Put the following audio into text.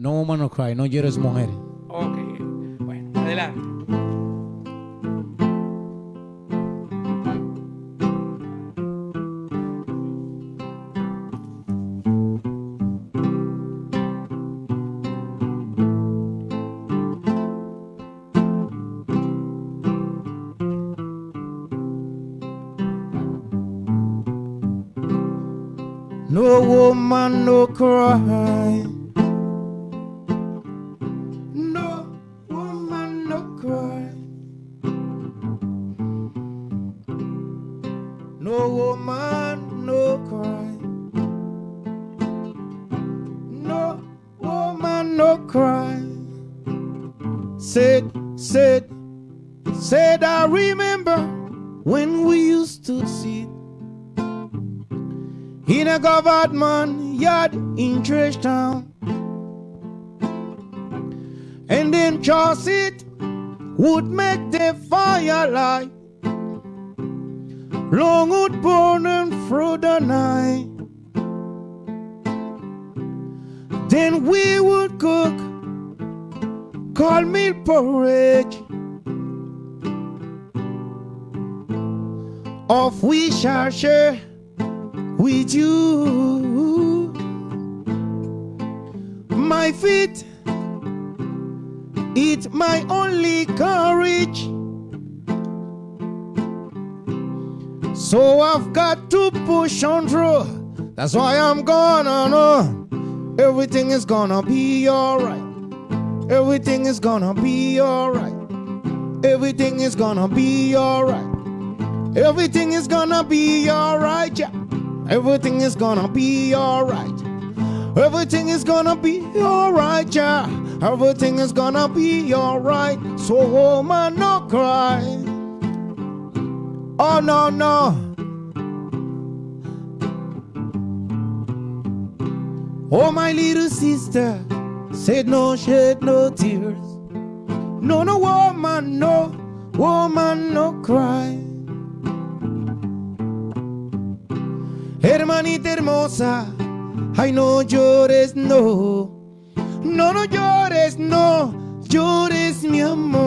No woman no cry, no llores mujer. Ok, bueno, adelante. No woman no cry. No woman no cry. No woman no cry. Said, said, said I remember when we used to sit in a government yard in Trash Town. And then Charles it would make the fire light. Long would burning through the night. Then we would cook call milk porridge. Of we shall share with you. My feet, it's my only courage. So I've got to push on through. That's why I'm gonna know everything is gonna be alright. Everything is gonna be alright. Everything is gonna be alright. Everything is gonna be alright, yeah. Everything is gonna be alright. Everything is gonna be alright, yeah. Everything is gonna be alright. So, woman, no cry. Oh, no, no. Oh, my little sister said, No shed no tears. No, no, woman, no, woman, no cry. Hermanita hermosa, ay no llores, no. No, no llores, no, llores mi amor.